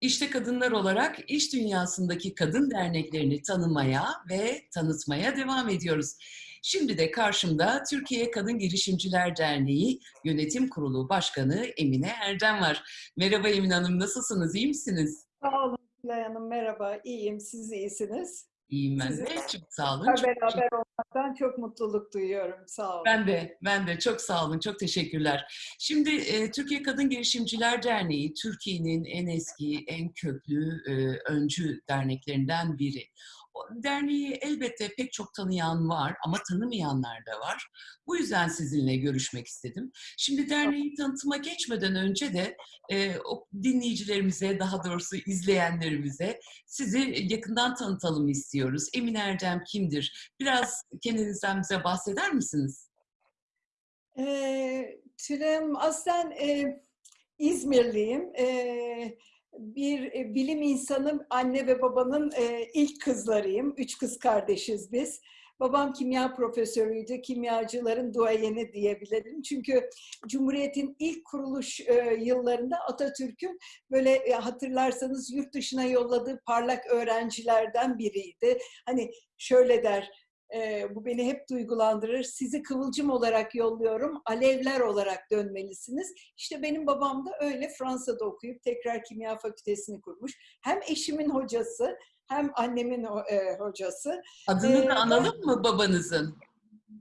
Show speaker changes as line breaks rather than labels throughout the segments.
İşte kadınlar olarak iş dünyasındaki kadın derneklerini tanımaya ve tanıtmaya devam ediyoruz. Şimdi de karşımda Türkiye Kadın Girişimciler Derneği Yönetim Kurulu Başkanı Emine Erdem var. Merhaba Emine Hanım, nasılsınız, iyi misiniz?
Sağ olun Tülay Hanım, merhaba. İyiyim, siz iyisiniz.
İyiyim ben de, çok sağ olun.
tekrar
Çok
beraber olmaktan çok mutluluk duyuyorum. Sağ olun.
Ben de, ben de çok sağ olun, çok teşekkürler. Şimdi e, Türkiye Kadın Girişimciler Derneği, Türkiye'nin en eski, en köklü, e, öncü derneklerinden biri. Derneği elbette pek çok tanıyan var ama tanımayanlar da var. Bu yüzden sizinle görüşmek istedim. Şimdi derneği tanıtıma geçmeden önce de e, o dinleyicilerimize, daha doğrusu izleyenlerimize sizi yakından tanıtalım istiyoruz. Emine Erdem kimdir? Biraz kendinizden bize bahseder misiniz?
Tülay Hanım, aslen e, İzmirliyim. Ee, bir e, bilim insanı, anne ve babanın e, ilk kızlarıyım. Üç kız kardeşiz biz. Babam kimya profesörüydü, kimyacıların duayeni diyebilirim. Çünkü Cumhuriyet'in ilk kuruluş e, yıllarında Atatürk'ün böyle hatırlarsanız yurt dışına yolladığı parlak öğrencilerden biriydi. Hani şöyle der, e, bu beni hep duygulandırır. Sizi kıvılcım olarak yolluyorum, alevler olarak dönmelisiniz. İşte benim babam da öyle Fransa'da okuyup tekrar kimya fakültesini kurmuş. Hem eşimin hocası hem annemin e, hocası.
Adını
Ee,
da analım mı babanızın?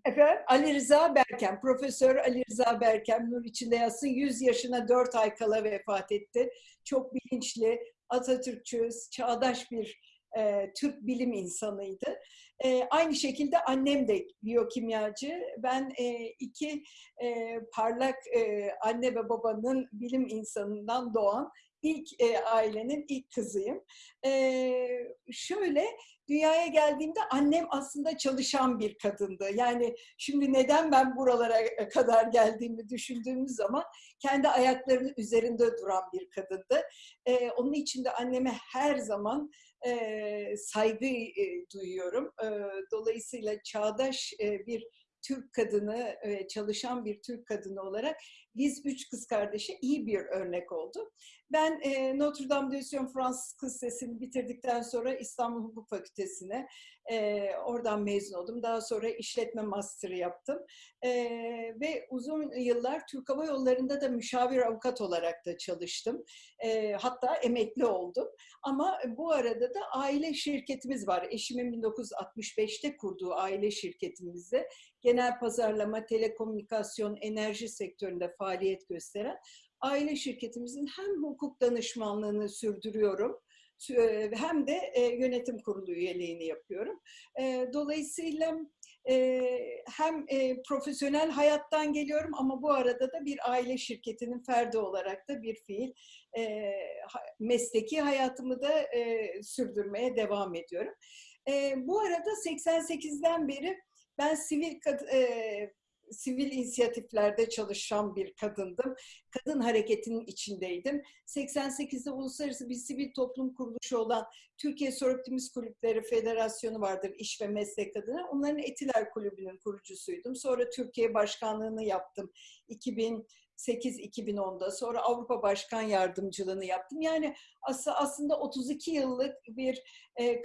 Efendim Ali Rıza Berkem, Profesör Ali Rıza Berkem nur içinde yatsın 100 yaşına 4 ay kala vefat etti. Çok bilinçli, Atatürkçü, çağdaş bir e, Türk bilim insanıydı. E, aynı şekilde annem de biyokimyacı. Ben e, iki e, parlak e, anne ve babanın bilim insanından doğan ilk e, ailenin ilk kızıyım. E, şöyle dünyaya geldiğimde annem aslında çalışan bir kadındı. Yani şimdi neden ben buralara kadar geldiğimi düşündüğümüz zaman kendi ayaklarının üzerinde duran bir kadındı. Ee, onun için de anneme her zaman e, saygı e, duyuyorum. E, dolayısıyla çağdaş e, bir Türk kadını, e, çalışan bir Türk kadını olarak biz üç kız kardeşe iyi bir örnek oldu. Ben e, Notre Dame de Sion Fransız Kız Lisesi'ni bitirdikten sonra İstanbul Hukuk Fakültesi'ne e, oradan mezun oldum. Daha sonra işletme master'ı yaptım. E, ve uzun yıllar Türk Hava Yolları'nda da müşavir avukat olarak da çalıştım. E, hatta emekli oldum. Ama bu arada da aile şirketimiz var. Eşimin 1965'te kurduğu aile şirketimizde genel pazarlama, telekomünikasyon, enerji sektöründe faaliyet gösteren aile şirketimizin hem hukuk danışmanlığını sürdürüyorum e, hem de e, yönetim kurulu üyeliğini yapıyorum. E, Dolayısıyla hem profesyonel hayattan geliyorum ama bu arada da bir aile şirketinin ferdi olarak da bir fiil mesleki hayatımı da sürdürmeye devam ediyorum. Bu arada 88'den beri ben sivil sivil inisiyatiflerde çalışan bir kadındım. Kadın hareketinin içindeydim. 88'de uluslararası bir sivil toplum kuruluşu olan Türkiye Soroptimist Kulüpleri Federasyonu vardır iş ve meslek adına. Onların Etiler Kulübü'nün kurucusuydum. Sonra Türkiye Başkanlığını yaptım. 2000 2008-2010'da sonra Avrupa Başkan Yardımcılığını yaptım. Yani aslında 32 yıllık bir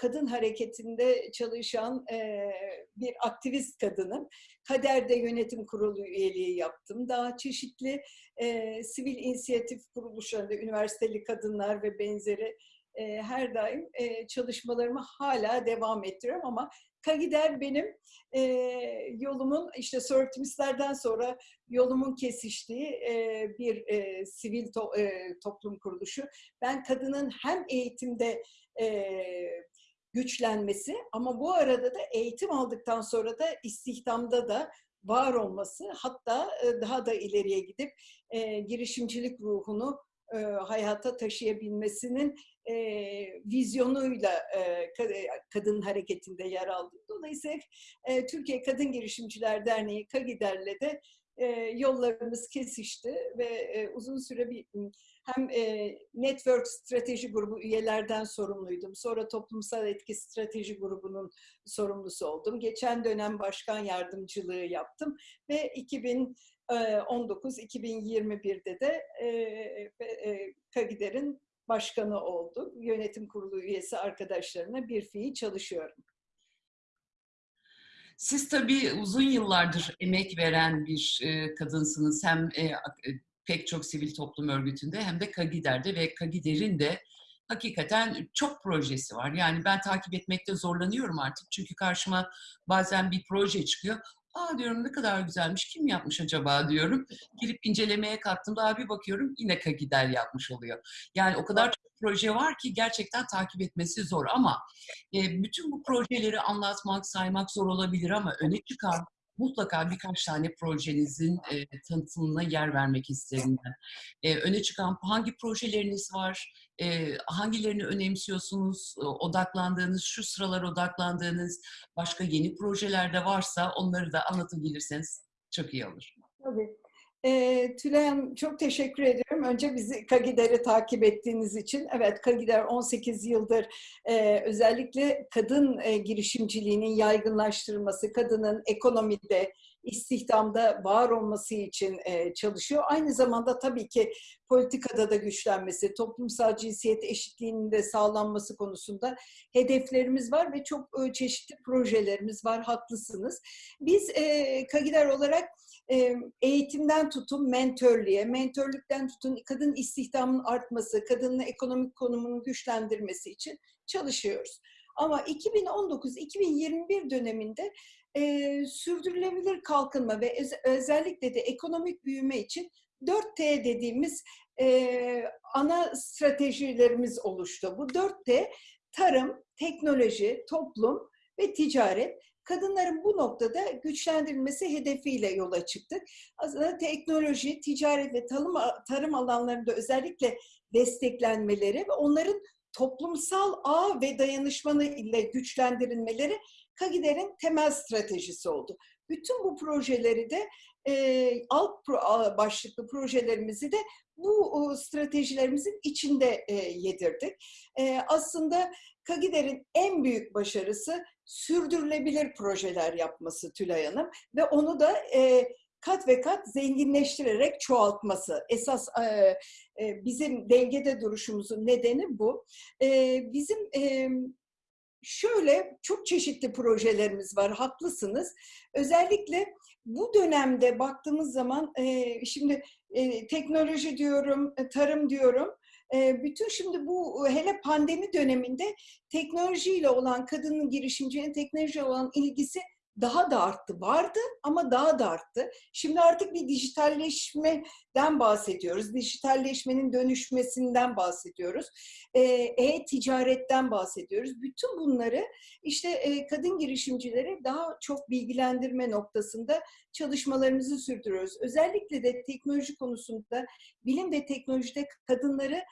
kadın hareketinde çalışan bir aktivist kadınım. Kader'de yönetim kurulu üyeliği yaptım. Daha çeşitli sivil inisiyatif kuruluşlarında üniversiteli kadınlar ve benzeri her daim çalışmalarımı hala devam ettiriyorum ama Kagider benim e, yolumun işte Sörtümistlerden sonra yolumun kesiştiği e, bir e, sivil to, e, toplum kuruluşu. Ben kadının hem eğitimde e, güçlenmesi ama bu arada da eğitim aldıktan sonra da istihdamda da var olması hatta daha da ileriye gidip e, girişimcilik ruhunu e, hayata taşıyabilmesinin e, vizyonuyla e, kadın hareketinde yer aldı. Dolayısıyla e, Türkiye Kadın Girişimciler Derneği KAGİDER'le de e, yollarımız kesişti ve e, uzun süre bir hem e, Network Strateji Grubu üyelerden sorumluydum. Sonra Toplumsal Etki Strateji Grubu'nun sorumlusu oldum. Geçen dönem başkan yardımcılığı yaptım ve 2019-2021'de de e, e, Kagider'in başkanı olduk. Yönetim kurulu üyesi arkadaşlarına bir fiil çalışıyorum.
Siz tabii uzun yıllardır emek veren bir e, kadınsınız. Hem e, e, pek çok sivil toplum örgütünde hem de Kagider'de ve Kagider'in de hakikaten çok projesi var. Yani ben takip etmekte zorlanıyorum artık. Çünkü karşıma bazen bir proje çıkıyor. Aa diyorum ne kadar güzelmiş, kim yapmış acaba diyorum. Girip incelemeye kalktığımda abi bakıyorum yine Kagider yapmış oluyor. Yani o kadar çok proje var ki gerçekten takip etmesi zor ama e, bütün bu projeleri anlatmak, saymak zor olabilir ama öne çıkan mutlaka birkaç tane projenizin e, tanıtımına yer vermek isterim ben. E, öne çıkan hangi projeleriniz var, e, hangilerini önemsiyorsunuz, e, odaklandığınız, şu sıralar odaklandığınız başka yeni projeler de varsa onları da anlatabilirseniz çok iyi olur.
Tabii. E, Tülay Hanım çok teşekkür ediyorum. Önce bizi Kagider'i takip ettiğiniz için. Evet Kagider 18 yıldır e, özellikle kadın e, girişimciliğinin yaygınlaştırılması, kadının ekonomide, istihdamda var olması için e, çalışıyor. Aynı zamanda tabii ki politikada da güçlenmesi, toplumsal cinsiyet eşitliğinin de sağlanması konusunda hedeflerimiz var ve çok e, çeşitli projelerimiz var. Haklısınız. Biz e, Kagider olarak eğitimden tutun mentörlüğe, mentörlükten tutun kadın istihdamının artması, kadının ekonomik konumunu güçlendirmesi için çalışıyoruz. Ama 2019-2021 döneminde e, sürdürülebilir kalkınma ve öz, özellikle de ekonomik büyüme için 4T dediğimiz e, ana stratejilerimiz oluştu. Bu 4T tarım, teknoloji, toplum ve ticaret kadınların bu noktada güçlendirilmesi hedefiyle yola çıktık. Aslında teknoloji, ticaret ve tarım, tarım alanlarında özellikle desteklenmeleri ve onların toplumsal ağ ve dayanışmanı ile güçlendirilmeleri Kagider'in temel stratejisi oldu. Bütün bu projeleri de e, alt pro, başlıklı projelerimizi de bu stratejilerimizin içinde e, yedirdik. E, aslında Kagider'in en büyük başarısı sürdürülebilir projeler yapması Tülay Hanım ve onu da e, kat ve kat zenginleştirerek çoğaltması. Esas e, e, bizim dengede duruşumuzun nedeni bu. E, bizim e, şöyle çok çeşitli projelerimiz var, haklısınız. Özellikle bu dönemde baktığımız zaman e, şimdi e, teknoloji diyorum, e, tarım diyorum. Bütün şimdi bu hele pandemi döneminde teknolojiyle olan kadının girişimcinin teknolojiyle olan ilgisi daha da arttı. Vardı ama daha da arttı. Şimdi artık bir dijitalleşmeden bahsediyoruz. Dijitalleşmenin dönüşmesinden bahsediyoruz. Ee, e-ticaretten bahsediyoruz. Bütün bunları işte e, kadın girişimcileri daha çok bilgilendirme noktasında çalışmalarımızı sürdürüyoruz. Özellikle de teknoloji konusunda bilim ve teknolojide kadınları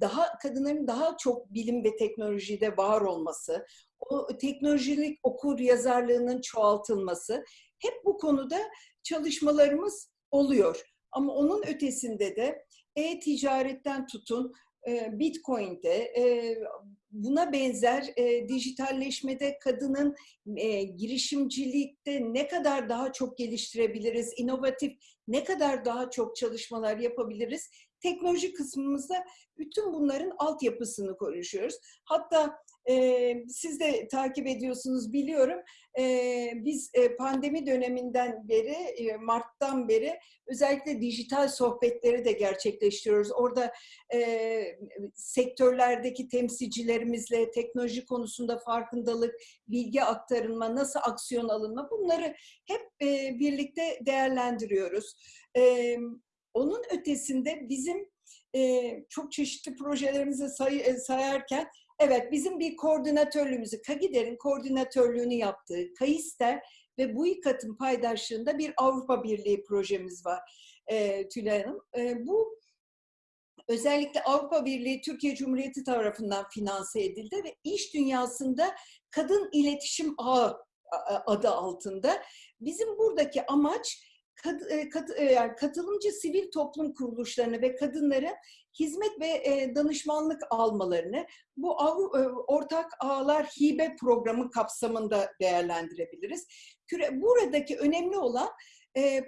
daha kadınların daha çok bilim ve teknolojide var olması, o teknolojilik okur yazarlığının çoğaltılması hep bu konuda çalışmalarımız oluyor. Ama onun ötesinde de e-ticaretten tutun e, Bitcoin'de e, buna benzer e, dijitalleşmede kadının girişimcilikte ne kadar daha çok geliştirebiliriz, inovatif ne kadar daha çok çalışmalar yapabiliriz teknoloji kısmımızda bütün bunların altyapısını konuşuyoruz. Hatta e, siz de takip ediyorsunuz biliyorum. E, biz e, pandemi döneminden beri, e, Mart'tan beri özellikle dijital sohbetleri de gerçekleştiriyoruz. Orada e, sektörlerdeki temsilcilerimizle teknoloji konusunda farkındalık, bilgi aktarılma, nasıl aksiyon alınma bunları hep e, birlikte değerlendiriyoruz. E, onun ötesinde bizim e, çok çeşitli projelerimizi say, sayarken evet bizim bir koordinatörlüğümüzü, KAGİDER'in koordinatörlüğünü yaptığı KAİSTER ve bu ikatın paydaşlığında bir Avrupa Birliği projemiz var e, Tülay Hanım. E, bu özellikle Avrupa Birliği Türkiye Cumhuriyeti tarafından finanse edildi ve iş dünyasında kadın iletişim ağı adı altında. Bizim buradaki amaç kat, e, kat, e, yani katılımcı sivil toplum kuruluşlarını ve kadınların hizmet ve e, danışmanlık almalarını bu ortak ağlar hibe programı kapsamında değerlendirebiliriz. Buradaki önemli olan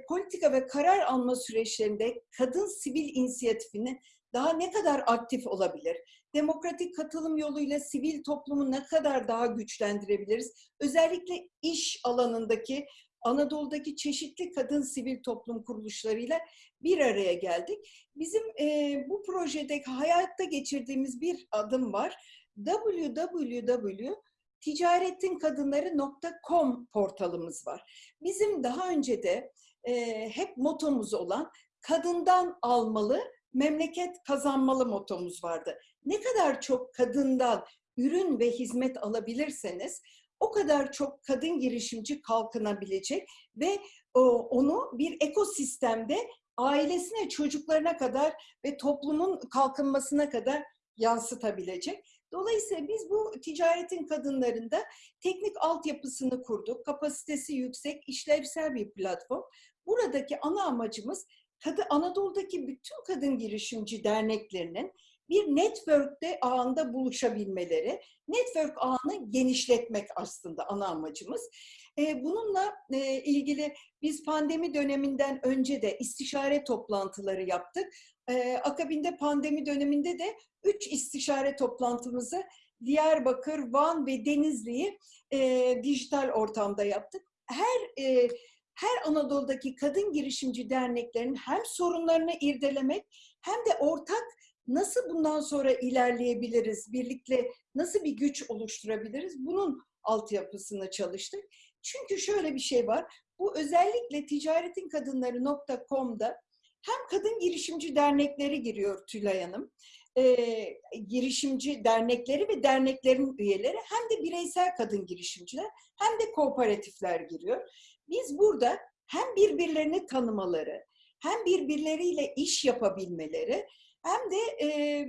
politika ve karar alma süreçlerinde kadın sivil inisiyatifinin daha ne kadar aktif olabilir? Demokratik katılım yoluyla sivil toplumu ne kadar daha güçlendirebiliriz? Özellikle iş alanındaki Anadolu'daki çeşitli kadın sivil toplum kuruluşlarıyla bir araya geldik. Bizim e, bu projede hayatta geçirdiğimiz bir adım var. www.ticaretinkadınları.com portalımız var. Bizim daha önce de e, hep motomuz olan kadından almalı, memleket kazanmalı motomuz vardı. Ne kadar çok kadından ürün ve hizmet alabilirseniz o kadar çok kadın girişimci kalkınabilecek ve onu bir ekosistemde ailesine, çocuklarına kadar ve toplumun kalkınmasına kadar yansıtabilecek. Dolayısıyla biz bu ticaretin kadınlarında teknik altyapısını kurduk. Kapasitesi yüksek, işlevsel bir platform. Buradaki ana amacımız Anadolu'daki bütün kadın girişimci derneklerinin bir network'te ağında buluşabilmeleri, network ağını genişletmek aslında ana amacımız. Bununla ilgili biz pandemi döneminden önce de istişare toplantıları yaptık. Akabinde pandemi döneminde de üç istişare toplantımızı Diyarbakır, Van ve Denizli'yi dijital ortamda yaptık. Her her Anadolu'daki kadın girişimci derneklerin hem sorunlarını irdelemek hem de ortak nasıl bundan sonra ilerleyebiliriz, birlikte nasıl bir güç oluşturabiliriz bunun altyapısını çalıştık. Çünkü şöyle bir şey var, bu özellikle ticaretinkadınları.com'da hem kadın girişimci dernekleri giriyor Tülay Hanım, e, girişimci dernekleri ve derneklerin üyeleri hem de bireysel kadın girişimciler hem de kooperatifler giriyor. Biz burada hem birbirlerini tanımaları, hem birbirleriyle iş yapabilmeleri, hem de e,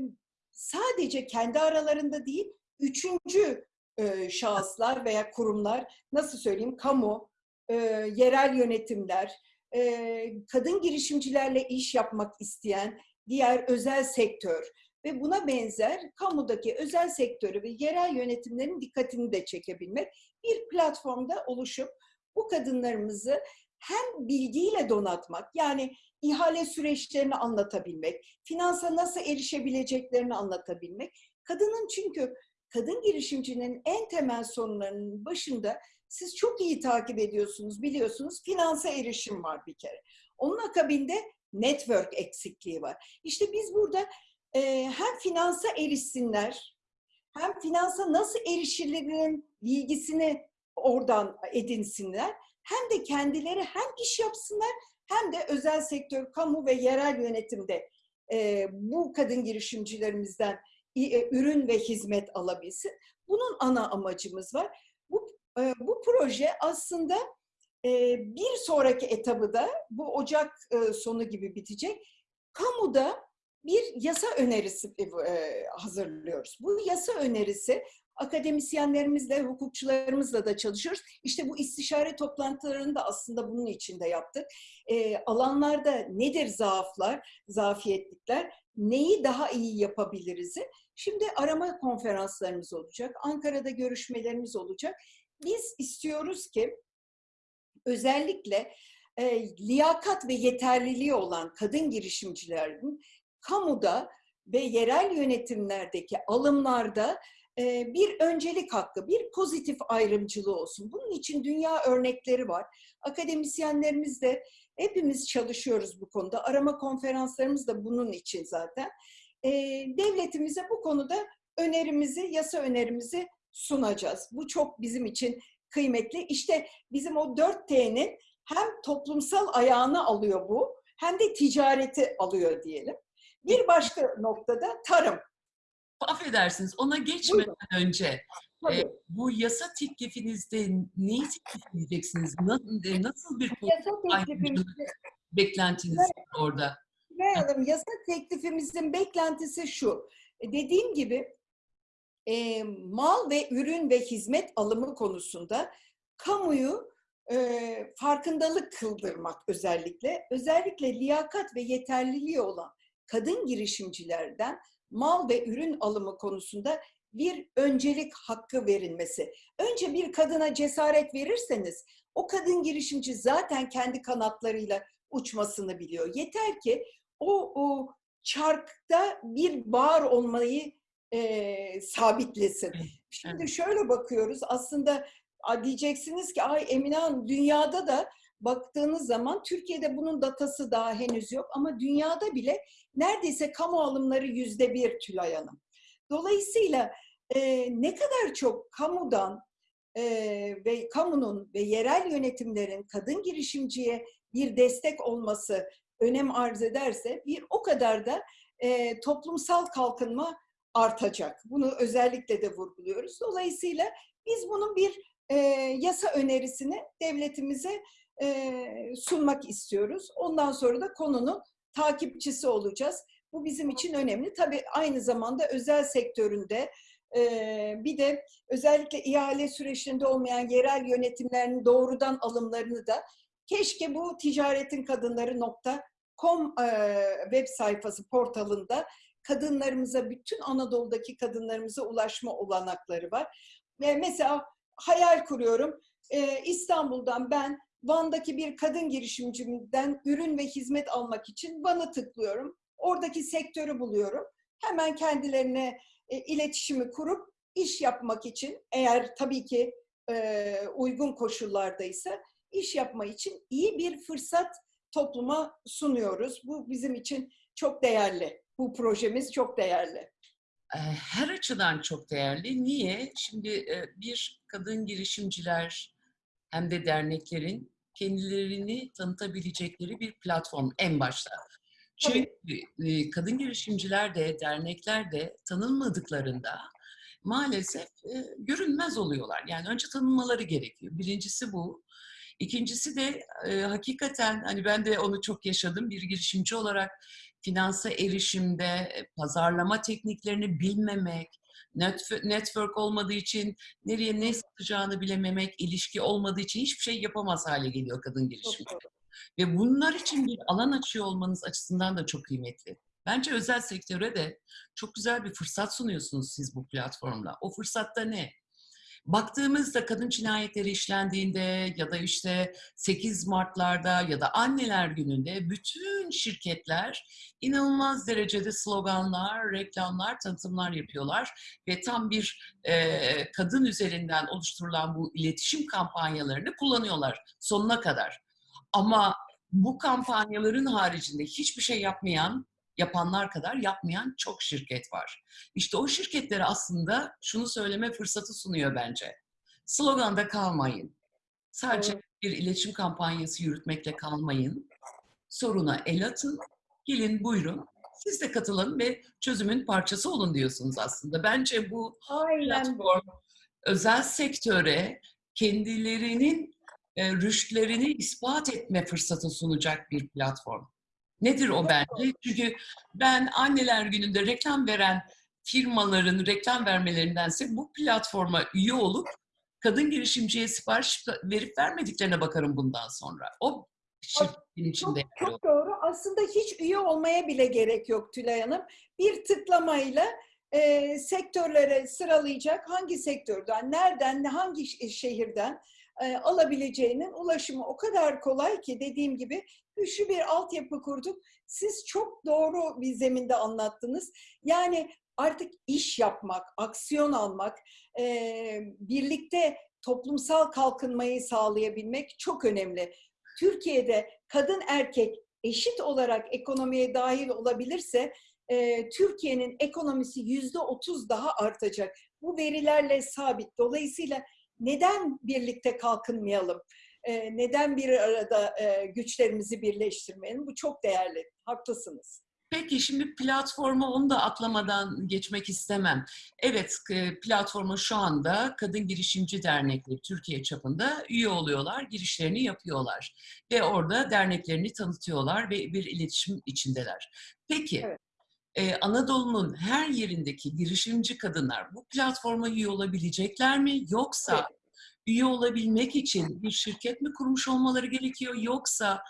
sadece kendi aralarında değil, üçüncü e, şahıslar veya kurumlar, nasıl söyleyeyim, kamu, e, yerel yönetimler, e, kadın girişimcilerle iş yapmak isteyen diğer özel sektör ve buna benzer kamudaki özel sektörü ve yerel yönetimlerin dikkatini de çekebilmek bir platformda oluşup bu kadınlarımızı hem bilgiyle donatmak, yani ihale süreçlerini anlatabilmek, finansa nasıl erişebileceklerini anlatabilmek. Kadının çünkü kadın girişimcinin en temel sorunlarının başında siz çok iyi takip ediyorsunuz, biliyorsunuz finansa erişim var bir kere. Onun akabinde network eksikliği var. İşte biz burada e, hem finansa erişsinler, hem finansa nasıl erişilirinin bilgisini oradan edinsinler, hem de kendileri hem iş yapsınlar hem de özel sektör, kamu ve yerel yönetimde e, bu kadın girişimcilerimizden e, ürün ve hizmet alabilsin. Bunun ana amacımız var. Bu, e, bu proje aslında e, bir sonraki etabı da bu Ocak e, sonu gibi bitecek. Kamuda bir yasa önerisi e, hazırlıyoruz. Bu yasa önerisi akademisyenlerimizle, hukukçularımızla da çalışıyoruz. İşte bu istişare toplantılarını da aslında bunun içinde yaptık. E, alanlarda nedir zaaflar, zafiyetlikler, neyi daha iyi yapabiliriz? Şimdi arama konferanslarımız olacak, Ankara'da görüşmelerimiz olacak. Biz istiyoruz ki özellikle e, liyakat ve yeterliliği olan kadın girişimcilerin kamuda ve yerel yönetimlerdeki alımlarda bir öncelik hakkı, bir pozitif ayrımcılığı olsun. Bunun için dünya örnekleri var. Akademisyenlerimiz de hepimiz çalışıyoruz bu konuda. Arama konferanslarımız da bunun için zaten. Devletimize bu konuda önerimizi, yasa önerimizi sunacağız. Bu çok bizim için kıymetli. İşte bizim o 4T'nin hem toplumsal ayağını alıyor bu, hem de ticareti alıyor diyelim. Bir başka noktada tarım
affedersiniz ona geçmeden Buyurun. önce e, bu yasa teklifinizde neyi teklif edeceksiniz? Nasıl, e, nasıl bir yasa beklentiniz var orada?
Merhaba, yasa teklifimizin beklentisi şu. E, dediğim gibi e, mal ve ürün ve hizmet alımı konusunda kamuyu e, farkındalık kıldırmak özellikle, özellikle liyakat ve yeterliliği olan kadın girişimcilerden mal ve ürün alımı konusunda bir öncelik hakkı verilmesi. Önce bir kadına cesaret verirseniz o kadın girişimci zaten kendi kanatlarıyla uçmasını biliyor. Yeter ki o, o çarkta bir bağır olmayı e, sabitlesin. Şimdi şöyle bakıyoruz aslında diyeceksiniz ki ay Emine Hanım dünyada da baktığınız zaman Türkiye'de bunun datası daha henüz yok ama dünyada bile neredeyse kamu alımları yüzde bir Tülay Hanım. Dolayısıyla e, ne kadar çok kamudan e, ve kamunun ve yerel yönetimlerin kadın girişimciye bir destek olması önem arz ederse bir o kadar da e, toplumsal kalkınma artacak. Bunu özellikle de vurguluyoruz. Dolayısıyla biz bunun bir e, yasa önerisini devletimize e, sunmak istiyoruz. Ondan sonra da konunun takipçisi olacağız. Bu bizim için önemli. Tabii aynı zamanda özel sektöründe e, bir de özellikle ihale süreçinde olmayan yerel yönetimlerin doğrudan alımlarını da keşke bu ticaretin kadınları.com e, web sayfası portalında kadınlarımıza, bütün Anadolu'daki kadınlarımıza ulaşma olanakları var. Ve mesela hayal kuruyorum, e, İstanbul'dan ben Van'daki bir kadın girişimcimden ürün ve hizmet almak için Van'ı tıklıyorum. Oradaki sektörü buluyorum. Hemen kendilerine e, iletişimi kurup iş yapmak için eğer tabii ki e, uygun koşullardaysa iş yapma için iyi bir fırsat topluma sunuyoruz. Bu bizim için çok değerli. Bu projemiz çok değerli.
Her açıdan çok değerli. Niye? Şimdi bir kadın girişimciler hem de derneklerin kendilerini tanıtabilecekleri bir platform en başta. Çünkü kadın girişimciler de, dernekler de tanınmadıklarında maalesef görünmez oluyorlar. Yani önce tanınmaları gerekiyor. Birincisi bu. İkincisi de e, hakikaten hani ben de onu çok yaşadım bir girişimci olarak finansa erişimde, pazarlama tekniklerini bilmemek, network olmadığı için nereye ne satacağını bilememek, ilişki olmadığı için hiçbir şey yapamaz hale geliyor kadın girişimci. Ve bunlar için bir alan açıyor olmanız açısından da çok kıymetli. Bence özel sektöre de çok güzel bir fırsat sunuyorsunuz siz bu platformla. O fırsatta ne? Baktığımızda kadın cinayetleri işlendiğinde ya da işte 8 Mart'larda ya da anneler gününde bütün şirketler inanılmaz derecede sloganlar, reklamlar, tanıtımlar yapıyorlar ve tam bir e, kadın üzerinden oluşturulan bu iletişim kampanyalarını kullanıyorlar sonuna kadar. Ama bu kampanyaların haricinde hiçbir şey yapmayan yapanlar kadar yapmayan çok şirket var. İşte o şirketlere aslında şunu söyleme fırsatı sunuyor bence. Sloganda kalmayın. Sadece bir iletişim kampanyası yürütmekle kalmayın. Soruna el atın. Gelin buyurun. Siz de katılın ve çözümün parçası olun diyorsunuz aslında. Bence bu
Aynen.
platform özel sektöre kendilerinin e, rüştlerini ispat etme fırsatı sunacak bir platform. Nedir o bence? Çünkü ben anneler gününde reklam veren firmaların reklam vermelerindense bu platforma üye olup kadın girişimciye sipariş verip vermediklerine bakarım bundan sonra. O şirketin içinde.
Çok, çok doğru. Aslında hiç üye olmaya bile gerek yok Tülay Hanım. Bir tıklamayla e, sektörlere sıralayacak hangi sektörden, nereden, hangi şehirden e, alabileceğinin ulaşımı o kadar kolay ki dediğim gibi güçlü bir altyapı kurduk. Siz çok doğru bir zeminde anlattınız. Yani artık iş yapmak, aksiyon almak, e, birlikte toplumsal kalkınmayı sağlayabilmek çok önemli. Türkiye'de kadın erkek eşit olarak ekonomiye dahil olabilirse e, Türkiye'nin ekonomisi yüzde otuz daha artacak. Bu verilerle sabit. Dolayısıyla neden birlikte kalkınmayalım? E, neden bir arada e, güçlerimizi birleştirmeyelim? Bu çok değerli. Haklısınız.
Peki şimdi platforma onu da atlamadan geçmek istemem. Evet platforma şu anda Kadın Girişimci Dernekleri Türkiye çapında üye oluyorlar, girişlerini yapıyorlar. Ve orada derneklerini tanıtıyorlar ve bir iletişim içindeler. Peki evet. Ee, Anadolu'nun her yerindeki girişimci kadınlar bu platforma üye olabilecekler mi? Yoksa evet üye olabilmek için bir şirket mi kurmuş olmaları gerekiyor yoksa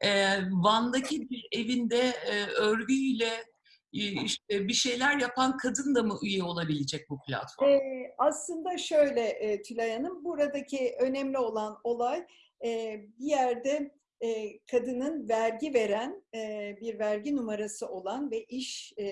e, Van'daki bir evinde e, örgüyle e, işte bir şeyler yapan kadın da mı üye olabilecek bu platform?
Ee, aslında şöyle e, Tülay Hanım, buradaki önemli olan olay e, bir yerde e, kadının vergi veren e, bir vergi numarası olan ve iş e,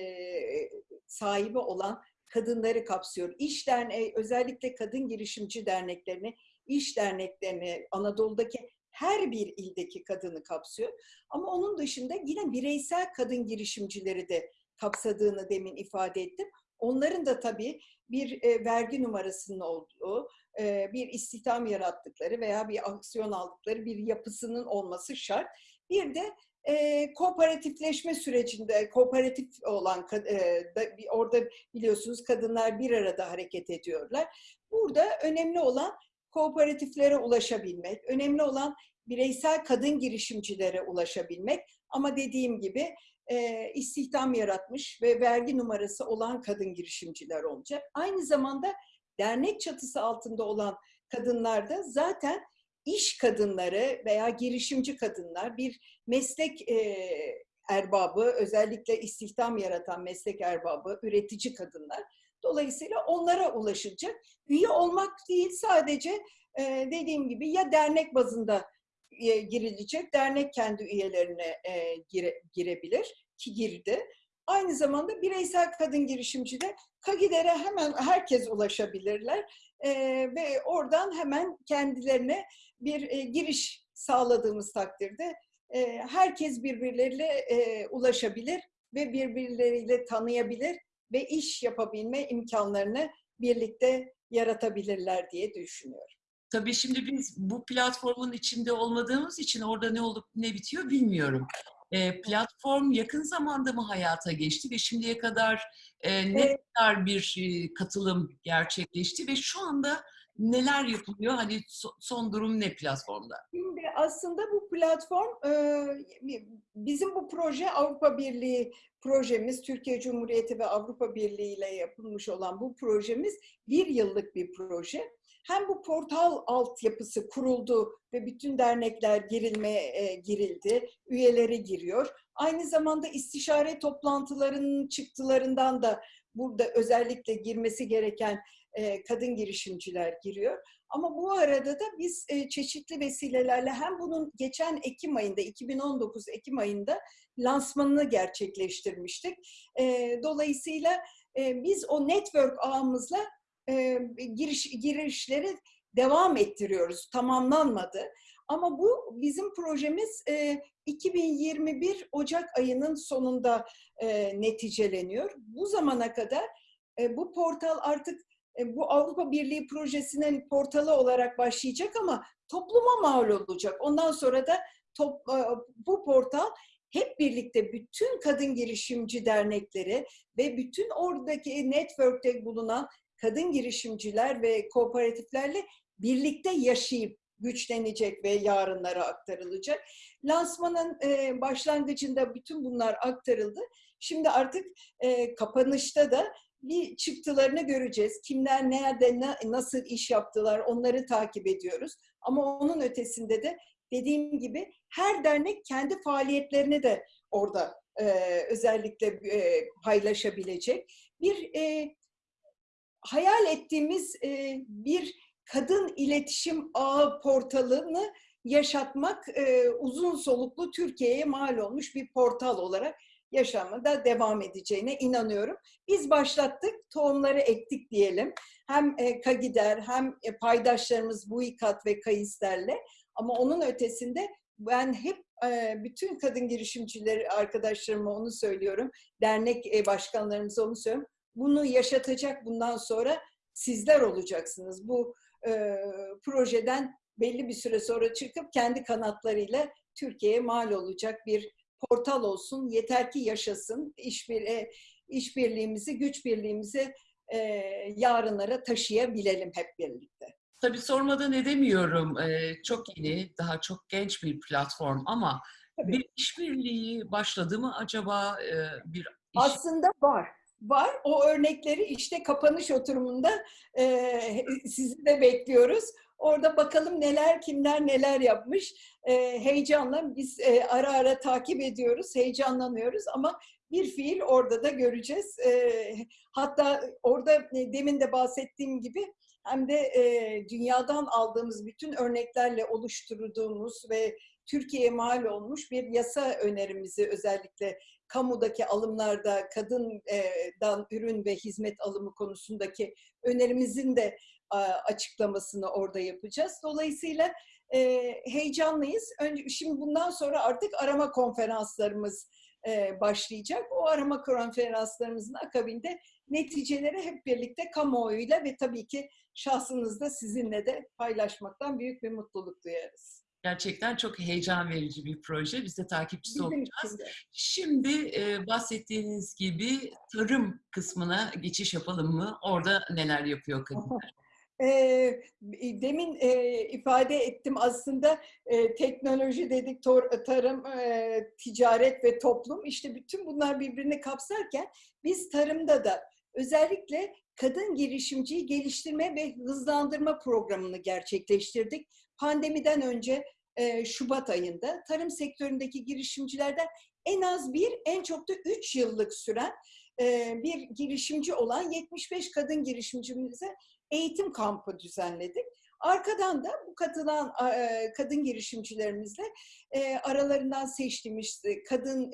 sahibi olan kadınları kapsıyor. İş derneği, özellikle kadın girişimci derneklerini, iş derneklerini, Anadolu'daki her bir ildeki kadını kapsıyor. Ama onun dışında yine bireysel kadın girişimcileri de kapsadığını demin ifade ettim. Onların da tabii bir e, vergi numarasının olduğu, e, bir istihdam yarattıkları veya bir aksiyon aldıkları bir yapısının olması şart. Bir de e, kooperatifleşme sürecinde kooperatif olan e, da, orada biliyorsunuz kadınlar bir arada hareket ediyorlar. Burada önemli olan kooperatiflere ulaşabilmek, önemli olan bireysel kadın girişimcilere ulaşabilmek ama dediğim gibi e, istihdam yaratmış ve vergi numarası olan kadın girişimciler olacak. Aynı zamanda dernek çatısı altında olan kadınlar da zaten iş kadınları veya girişimci kadınlar bir meslek e, erbabı, özellikle istihdam yaratan meslek erbabı, üretici kadınlar. Dolayısıyla onlara ulaşılacak. Üye olmak değil sadece e, dediğim gibi ya dernek bazında e, girilecek, dernek kendi üyelerine e, gire, girebilir ki girdi. Aynı zamanda bireysel kadın girişimcide KAGİDER'e hemen herkes ulaşabilirler e, ve oradan hemen kendilerine bir e, giriş sağladığımız takdirde e, herkes birbirleriyle e, ulaşabilir ve birbirleriyle tanıyabilir ve iş yapabilme imkanlarını birlikte yaratabilirler diye düşünüyorum.
Tabii şimdi biz bu platformun içinde olmadığımız için orada ne olup ne bitiyor bilmiyorum. E, platform yakın zamanda mı hayata geçti ve şimdiye kadar e, ne evet. kadar bir e, katılım gerçekleşti ve şu anda neler yapılıyor? Hani so, son durum ne platformda?
Şimdi aslında bu platform e, bizim bu proje Avrupa Birliği projemiz, Türkiye Cumhuriyeti ve Avrupa Birliği ile yapılmış olan bu projemiz bir yıllık bir proje hem bu portal altyapısı kuruldu ve bütün dernekler girilmeye girildi, üyeleri giriyor. Aynı zamanda istişare toplantılarının çıktılarından da burada özellikle girmesi gereken kadın girişimciler giriyor. Ama bu arada da biz e, çeşitli vesilelerle hem bunun geçen Ekim ayında, 2019 Ekim ayında lansmanını gerçekleştirmiştik. E, dolayısıyla e, biz o network ağımızla e, giriş girişleri devam ettiriyoruz. Tamamlanmadı. Ama bu bizim projemiz e, 2021 Ocak ayının sonunda e, neticeleniyor. Bu zamana kadar e, bu portal artık e, bu Avrupa Birliği projesinin portalı olarak başlayacak ama topluma mal olacak. Ondan sonra da top, e, bu portal hep birlikte bütün kadın girişimci dernekleri ve bütün oradaki network'te bulunan kadın girişimciler ve kooperatiflerle birlikte yaşayıp güçlenecek ve yarınlara aktarılacak. Lansmanın e, başlangıcında bütün bunlar aktarıldı. Şimdi artık e, kapanışta da bir çıktılarını göreceğiz. Kimler nerede ne, nasıl iş yaptılar onları takip ediyoruz. Ama onun ötesinde de dediğim gibi her dernek kendi faaliyetlerini de orada e, özellikle e, paylaşabilecek. Bir e, hayal ettiğimiz e, bir kadın iletişim ağı portalını yaşatmak e, uzun soluklu Türkiye'ye mal olmuş bir portal olarak yaşamada devam edeceğine inanıyorum. Biz başlattık, tohumları ektik diyelim. Hem e, Kagider hem e, paydaşlarımız Buikat ve Kayisler'le ama onun ötesinde ben hep e, bütün kadın girişimcileri arkadaşlarıma onu söylüyorum. Dernek e, başkanlarımıza onu söylüyorum bunu yaşatacak bundan sonra sizler olacaksınız. Bu e, projeden belli bir süre sonra çıkıp kendi kanatlarıyla Türkiye'ye mal olacak bir portal olsun. Yeter ki yaşasın. İşbir, e, işbirliğimizi, güç birliğimizi e, yarınlara taşıyabilelim hep birlikte.
Tabii sormadan edemiyorum. Ee, çok yeni, daha çok genç bir platform ama Tabii. bir işbirliği başladı mı acaba? E, bir iş...
Aslında var var. O örnekleri işte kapanış oturumunda e, sizi de bekliyoruz. Orada bakalım neler, kimler neler yapmış. E, heyecanla biz e, ara ara takip ediyoruz, heyecanlanıyoruz ama bir fiil orada da göreceğiz. E, hatta orada e, demin de bahsettiğim gibi hem de e, dünyadan aldığımız bütün örneklerle oluşturduğumuz ve Türkiye'ye mal olmuş bir yasa önerimizi özellikle kamudaki alımlarda kadından ürün ve hizmet alımı konusundaki önerimizin de açıklamasını orada yapacağız. Dolayısıyla heyecanlıyız. Önce, şimdi bundan sonra artık arama konferanslarımız başlayacak. O arama konferanslarımızın akabinde neticeleri hep birlikte kamuoyuyla ve tabii ki şahsınızda sizinle de paylaşmaktan büyük bir mutluluk duyarız.
Gerçekten çok heyecan verici bir proje. Biz de takipçisi
Bizim
olacağız.
için de.
Şimdi e, bahsettiğiniz gibi tarım kısmına geçiş yapalım mı? Orada neler yapıyor kadınlar?
Ee, demin e, ifade ettim aslında e, teknoloji dedik, tor- tarım, e, ticaret ve toplum. İşte bütün bunlar birbirini kapsarken biz tarımda da özellikle kadın girişimciyi geliştirme ve hızlandırma programını gerçekleştirdik. Pandemiden önce e, Şubat ayında tarım sektöründeki girişimcilerden en az bir, en çok da üç yıllık süren e, bir girişimci olan 75 kadın girişimcimize eğitim kampı düzenledik. Arkadan da bu katılan e, kadın girişimcilerimizle e, aralarından seçtiğimiz e, kadın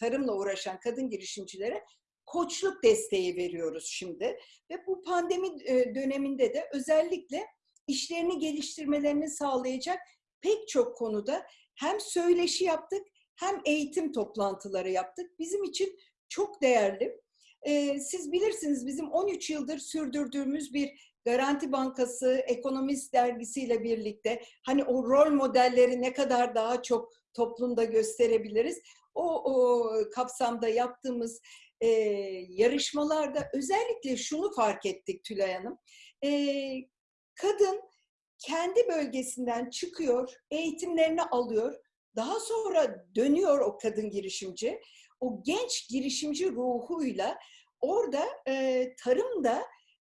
tarımla uğraşan kadın girişimcilere koçluk desteği veriyoruz şimdi. Ve bu pandemi döneminde de özellikle işlerini geliştirmelerini sağlayacak pek çok konuda hem söyleşi yaptık hem eğitim toplantıları yaptık. Bizim için çok değerli. Siz bilirsiniz bizim 13 yıldır sürdürdüğümüz bir Garanti Bankası Ekonomist dergisiyle birlikte hani o rol modelleri ne kadar daha çok toplumda gösterebiliriz. O, o kapsamda yaptığımız e, yarışmalarda özellikle şunu fark ettik Tülay Hanım. E, kadın kendi bölgesinden çıkıyor, eğitimlerini alıyor. Daha sonra dönüyor o kadın girişimci. O genç girişimci ruhuyla orada e, tarımda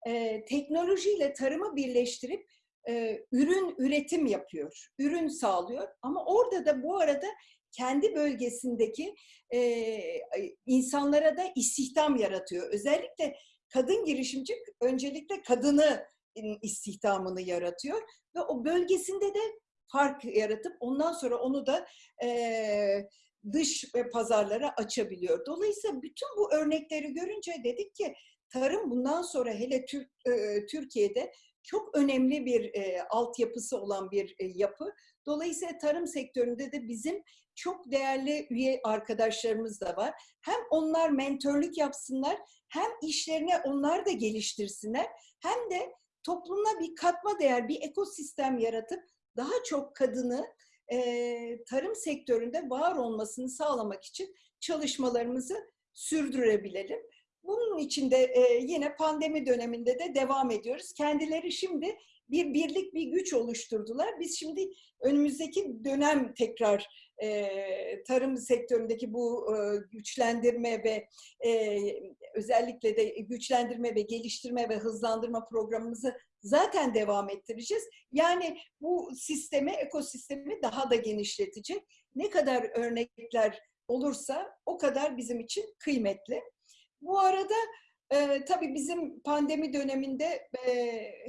e, teknolojiyle tarımı birleştirip e, ürün üretim yapıyor, ürün sağlıyor. Ama orada da bu arada kendi bölgesindeki e, insanlara da istihdam yaratıyor. Özellikle kadın girişimci öncelikle kadını istihdamını yaratıyor ve o bölgesinde de fark yaratıp ondan sonra onu da e, dış pazarlara açabiliyor. Dolayısıyla bütün bu örnekleri görünce dedik ki tarım bundan sonra hele Türk, e, Türkiye'de çok önemli bir e, altyapısı olan bir e, yapı. Dolayısıyla tarım sektöründe de bizim çok değerli üye arkadaşlarımız da var. Hem onlar mentörlük yapsınlar, hem işlerini onlar da geliştirsinler, hem de toplumuna bir katma değer, bir ekosistem yaratıp daha çok kadını e, tarım sektöründe var olmasını sağlamak için çalışmalarımızı sürdürebilelim. Bunun için de e, yine pandemi döneminde de devam ediyoruz. Kendileri şimdi bir birlik, bir güç oluşturdular. Biz şimdi önümüzdeki dönem tekrar e, tarım sektöründeki bu e, güçlendirme ve e, özellikle de güçlendirme ve geliştirme ve hızlandırma programımızı zaten devam ettireceğiz. Yani bu sistemi, ekosistemi daha da genişletecek. Ne kadar örnekler olursa o kadar bizim için kıymetli. Bu arada e, tabii bizim pandemi döneminde e,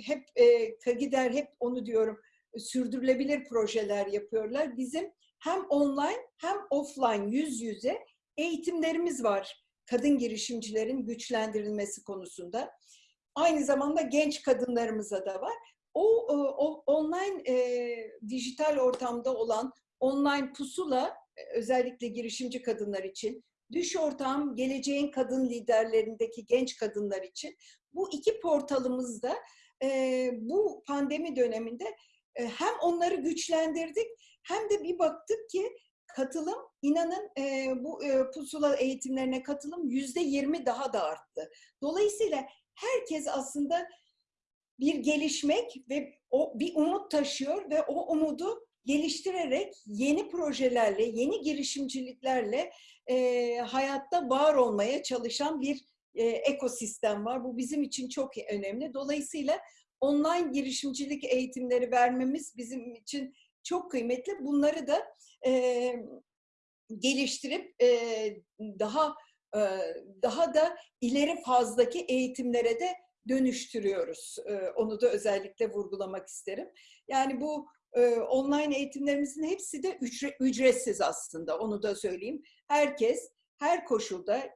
hep e, Kagider hep onu diyorum sürdürülebilir projeler yapıyorlar. Bizim hem online hem offline yüz yüze eğitimlerimiz var kadın girişimcilerin güçlendirilmesi konusunda. Aynı zamanda genç kadınlarımıza da var. O, o online e, dijital ortamda olan online pusula özellikle girişimci kadınlar için Düş Ortam, geleceğin kadın liderlerindeki genç kadınlar için bu iki portalımızda e, bu pandemi döneminde e, hem onları güçlendirdik hem de bir baktık ki katılım inanın e, bu e, pusula eğitimlerine katılım yüzde yirmi daha da arttı. Dolayısıyla herkes aslında bir gelişmek ve o bir umut taşıyor ve o umudu geliştirerek yeni projelerle, yeni girişimciliklerle e, hayatta var olmaya çalışan bir e, ekosistem var. Bu bizim için çok önemli. Dolayısıyla online girişimcilik eğitimleri vermemiz bizim için çok kıymetli. Bunları da e, geliştirip e, daha e, daha da ileri fazdaki eğitimlere de dönüştürüyoruz. Onu da özellikle vurgulamak isterim. Yani bu e, online eğitimlerimizin hepsi de ücre- ücretsiz aslında onu da söyleyeyim. Herkes her koşulda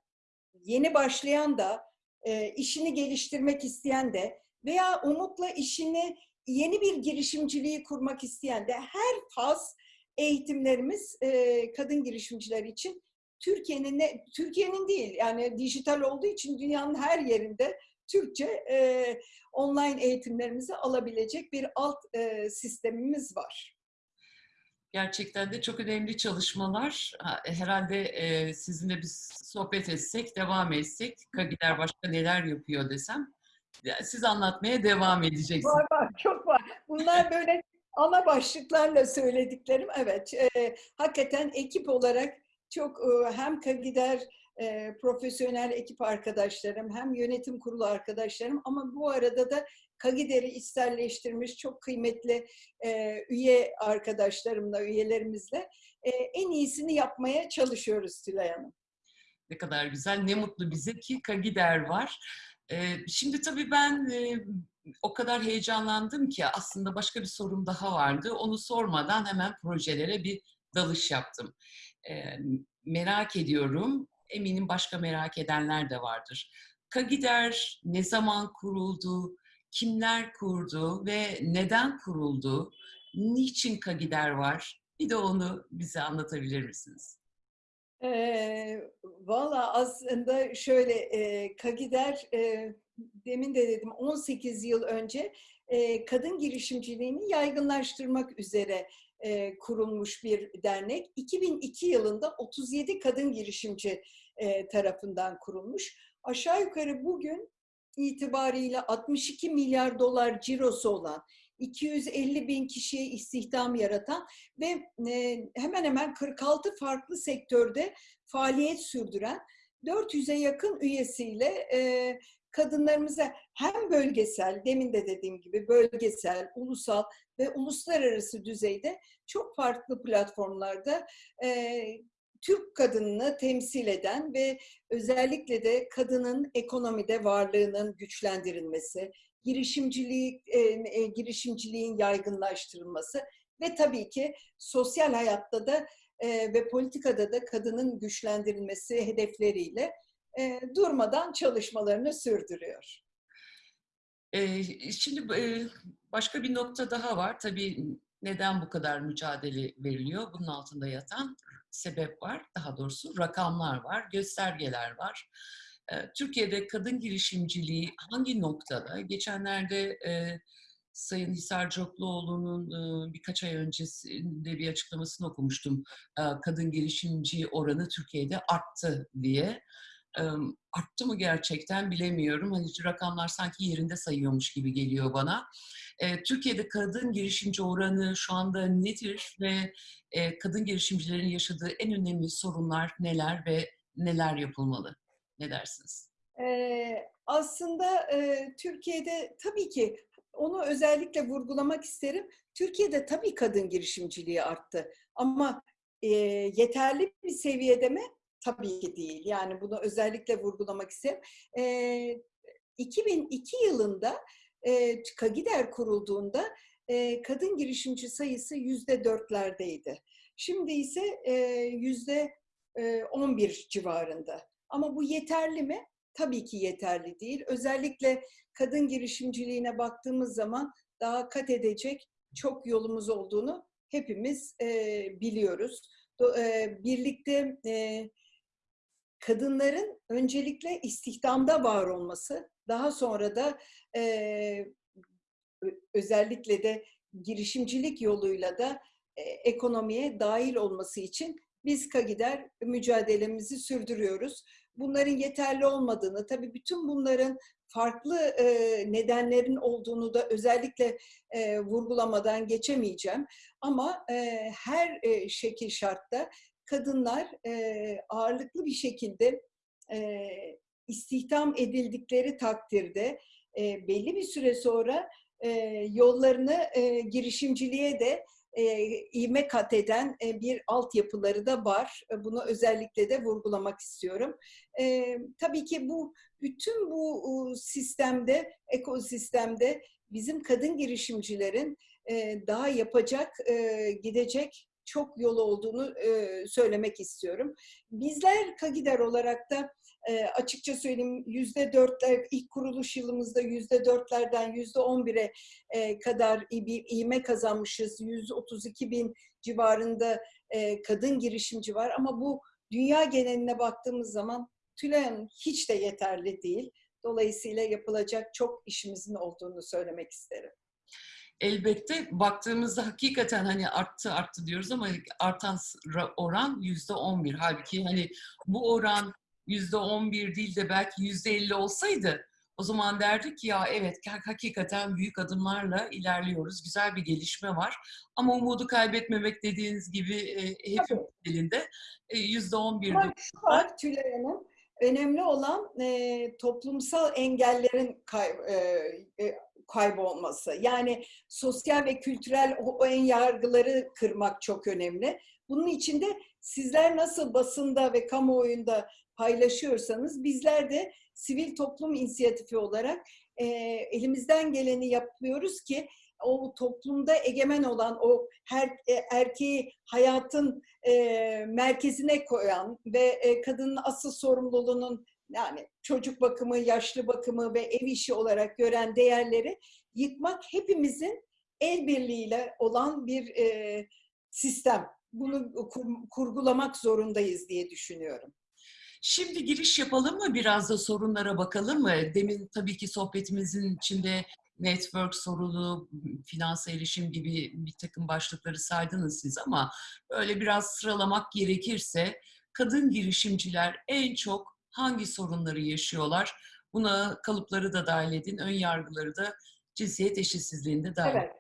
yeni başlayan da e, işini geliştirmek isteyen de veya umutla işini yeni bir girişimciliği kurmak isteyen de her faz eğitimlerimiz e, kadın girişimciler için Türkiye'nin Türkiye'nin değil yani dijital olduğu için dünyanın her yerinde Türkçe e, online eğitimlerimizi alabilecek bir alt e, sistemimiz var.
Gerçekten de çok önemli çalışmalar. Ha, Herhalde e, sizinle biz sohbet etsek, devam etsek, Kagiler başka neler yapıyor desem, siz anlatmaya devam edeceksiniz.
Var var çok var. Bunlar böyle ana başlıklarla söylediklerim. Evet e, hakikaten ekip olarak çok e, hem Kagider e, profesyonel ekip arkadaşlarım hem yönetim kurulu arkadaşlarım ama bu arada da Kagider'i içselleştirmiş çok kıymetli e, üye arkadaşlarımla, üyelerimizle e, en iyisini yapmaya çalışıyoruz Tülay Hanım.
Ne kadar güzel, ne mutlu bize ki Kagider var. Ee, Şimdi tabii ben e, o kadar heyecanlandım ki aslında başka bir sorum daha vardı. Onu sormadan hemen projelere bir dalış yaptım. Ee, Merak ediyorum, eminim başka merak edenler de vardır. Kagider ne zaman kuruldu, kimler kurdu ve neden kuruldu? Niçin Kagider var? Bir de onu bize anlatabilir misiniz?
Ee, Valla aslında şöyle e, Kagider e, demin de dedim 18 yıl önce e, kadın girişimciliğini yaygınlaştırmak üzere e, kurulmuş bir dernek. 2002 yılında 37 kadın girişimci e, tarafından kurulmuş. Aşağı yukarı bugün itibariyle 62 milyar dolar cirosu olan 250 bin kişiye istihdam yaratan ve e, hemen hemen 46 farklı sektörde faaliyet sürdüren 400'e yakın üyesiyle e, kadınlarımıza hem bölgesel, demin de dediğim gibi bölgesel, ulusal ve uluslararası düzeyde çok farklı platformlarda e, Türk kadınını temsil eden ve özellikle de kadının ekonomide varlığının güçlendirilmesi, girişimciliği, e, e, girişimciliğin yaygınlaştırılması ve tabii ki sosyal hayatta da e, ve politikada da kadının güçlendirilmesi hedefleriyle e, durmadan çalışmalarını sürdürüyor.
Ee, Şimdi e, başka bir nokta daha var. Tabii neden bu kadar mücadele veriliyor? Bunun altında yatan sebep var. Daha doğrusu rakamlar var, göstergeler var. Türkiye'de kadın girişimciliği hangi noktada? Geçenlerde e, Sayın Hisar Cokluoğlu'nun e, birkaç ay öncesinde bir açıklamasını okumuştum. E, Kadın girişimci oranı Türkiye'de arttı diye. Arttı mı gerçekten bilemiyorum. Hani rakamlar sanki yerinde sayıyormuş gibi geliyor bana. Türkiye'de kadın girişimci oranı şu anda nedir ve kadın girişimcilerin yaşadığı en önemli sorunlar neler ve neler yapılmalı? Ne dersiniz?
Aslında Türkiye'de tabii ki onu özellikle vurgulamak isterim. Türkiye'de tabii kadın girişimciliği arttı ama e, yeterli bir seviyede mi? Tabii ki değil. Yani bunu özellikle vurgulamak isterim. E, 2002 yılında e, Kagider kurulduğunda e, kadın girişimci sayısı yüzde dörtlerdeydi. Şimdi ise yüzde e, 11 civarında. Ama bu yeterli mi? Tabii ki yeterli değil. Özellikle kadın girişimciliğine baktığımız zaman daha kat edecek çok yolumuz olduğunu hepimiz e, biliyoruz. Do, e, birlikte e, kadınların öncelikle istihdamda var olması, daha sonra da e, özellikle de girişimcilik yoluyla da e, ekonomiye dahil olması için biz KAGİDER mücadelemizi sürdürüyoruz. Bunların yeterli olmadığını, tabii bütün bunların farklı e, nedenlerin olduğunu da özellikle e, vurgulamadan geçemeyeceğim. Ama e, her e, şekil şartta kadınlar e, ağırlıklı bir şekilde e, istihdam edildikleri takdirde e, belli bir süre sonra e, yollarını e, girişimciliğe de e, ivme kat eden e, bir altyapıları da var. E, bunu özellikle de vurgulamak istiyorum. E, tabii ki bu bütün bu sistemde, ekosistemde bizim kadın girişimcilerin e, daha yapacak, e, gidecek çok yol olduğunu e, söylemek istiyorum. Bizler Kagider olarak da e, açıkça söyleyeyim yüzde dörtler ilk kuruluş yılımızda yüzde dörtlerden yüzde on bire e, kadar bir iğme kazanmışız. 132 bin civarında e, kadın girişimci var ama bu dünya geneline baktığımız zaman Hanım hiç de yeterli değil. Dolayısıyla yapılacak çok işimizin olduğunu söylemek isterim.
Elbette baktığımızda hakikaten hani arttı arttı diyoruz ama artan oran yüzde on bir. Halbuki hani bu oran yüzde on bir değil de belki yüzde elli olsaydı o zaman derdik ya evet hakikaten büyük adımlarla ilerliyoruz. Güzel bir gelişme var. Ama umudu kaybetmemek dediğiniz gibi e, hep elinde. Yüzde on bir.
Şu var Tülay Hanım. Önemli olan e, toplumsal engellerin kay, e, e, kaybolması. Yani sosyal ve kültürel o, en yargıları kırmak çok önemli. Bunun için de sizler nasıl basında ve kamuoyunda paylaşıyorsanız bizler de sivil toplum inisiyatifi olarak e, elimizden geleni yapıyoruz ki o toplumda egemen olan o her e, erkeği hayatın e, merkezine koyan ve e, kadının asıl sorumluluğunun yani çocuk bakımı, yaşlı bakımı ve ev işi olarak gören değerleri yıkmak hepimizin el birliğiyle olan bir e, sistem. Bunu kur, kurgulamak zorundayız diye düşünüyorum.
Şimdi giriş yapalım mı? Biraz da sorunlara bakalım mı? Demin tabii ki sohbetimizin içinde network sorunu, finansa erişim gibi bir takım başlıkları saydınız siz ama böyle biraz sıralamak gerekirse kadın girişimciler en çok hangi sorunları yaşıyorlar? Buna kalıpları da dahil edin, ön yargıları da cinsiyet eşitsizliğinde dahil.
Evet.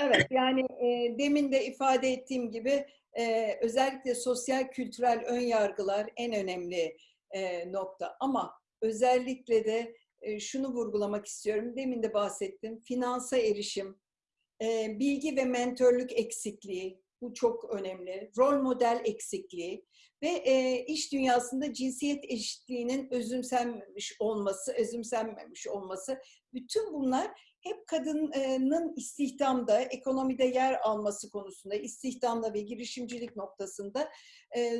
Evet yani e, demin de ifade ettiğim gibi e, özellikle sosyal kültürel ön yargılar en önemli e, nokta. Ama özellikle de e, şunu vurgulamak istiyorum. Demin de bahsettim. Finansa erişim, e, bilgi ve mentörlük eksikliği, bu çok önemli. Rol model eksikliği ve e, iş dünyasında cinsiyet eşitliğinin özümsenmemiş olması, özümsenmemiş olması. Bütün bunlar hep kadının istihdamda, ekonomide yer alması konusunda, istihdamda ve girişimcilik noktasında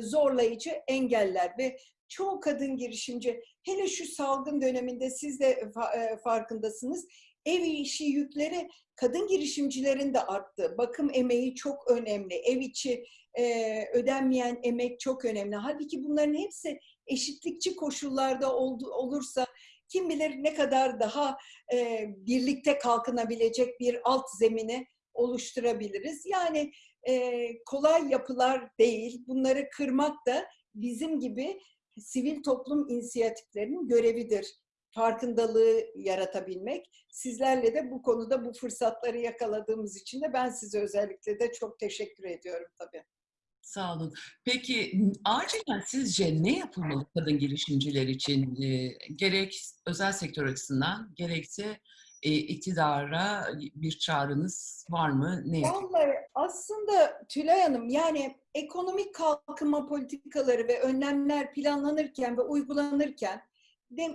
zorlayıcı engeller ve çoğu kadın girişimci, hele şu salgın döneminde siz de farkındasınız, ev işi yükleri kadın girişimcilerin de arttı. Bakım emeği çok önemli. Ev içi e, ödenmeyen emek çok önemli. Halbuki bunların hepsi eşitlikçi koşullarda oldu, olursa kim bilir ne kadar daha e, birlikte kalkınabilecek bir alt zemini oluşturabiliriz. Yani e, kolay yapılar değil. Bunları kırmak da bizim gibi sivil toplum inisiyatiflerinin görevidir. Farkındalığı yaratabilmek. Sizlerle de bu konuda bu fırsatları yakaladığımız için de ben size özellikle de çok teşekkür ediyorum tabii.
Sağ olun. Peki acilen sizce ne yapılmalı kadın girişimciler için? E, gerek özel sektör açısından gerekse e, iktidara bir çağrınız var mı? Ne
Vallahi aslında Tülay Hanım yani ekonomik kalkınma politikaları ve önlemler planlanırken ve uygulanırken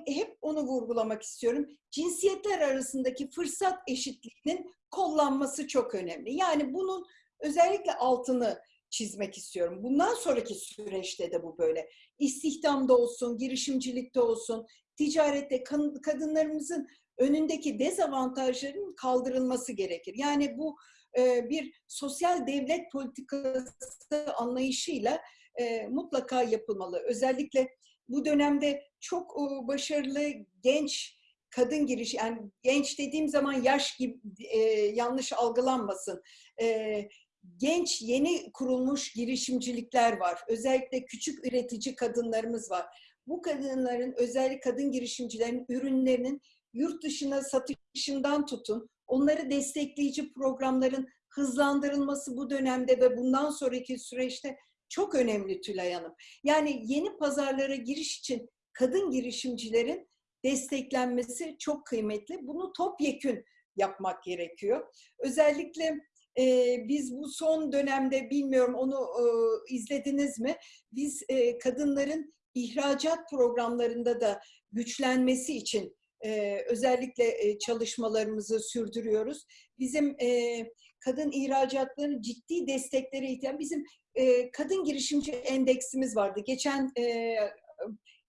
hep onu vurgulamak istiyorum. Cinsiyetler arasındaki fırsat eşitliğinin kollanması çok önemli. Yani bunun özellikle altını çizmek istiyorum. Bundan sonraki süreçte de bu böyle. İstihdamda olsun, girişimcilikte olsun, ticarette kadınlarımızın önündeki dezavantajların kaldırılması gerekir. Yani bu e, bir sosyal devlet politikası anlayışıyla e, mutlaka yapılmalı. Özellikle bu dönemde çok e, başarılı genç kadın giriş yani genç dediğim zaman yaş gibi yanlış algılanmasın genç yeni kurulmuş girişimcilikler var. Özellikle küçük üretici kadınlarımız var. Bu kadınların özellikle kadın girişimcilerin ürünlerinin yurt dışına satışından tutun, onları destekleyici programların hızlandırılması bu dönemde ve bundan sonraki süreçte çok önemli Tülay Hanım. Yani yeni pazarlara giriş için kadın girişimcilerin desteklenmesi çok kıymetli. Bunu topyekün yapmak gerekiyor. Özellikle e, biz bu son dönemde bilmiyorum onu e, izlediniz mi? Biz e, kadınların ihracat programlarında da güçlenmesi için e, özellikle e, çalışmalarımızı sürdürüyoruz. Bizim e, kadın ihracatlarının ciddi desteklere ihtiyaç. Bizim e, kadın girişimci endeksimiz vardı. Geçen e,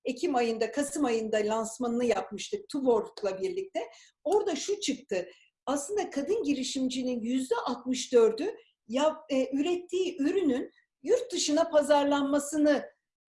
Ekim ayında, Kasım ayında lansmanını yapmıştık Tuborg'la birlikte. Orada şu çıktı. Aslında kadın girişimcinin yüzde 64'ü ya, e, ürettiği ürünün yurt dışına pazarlanmasını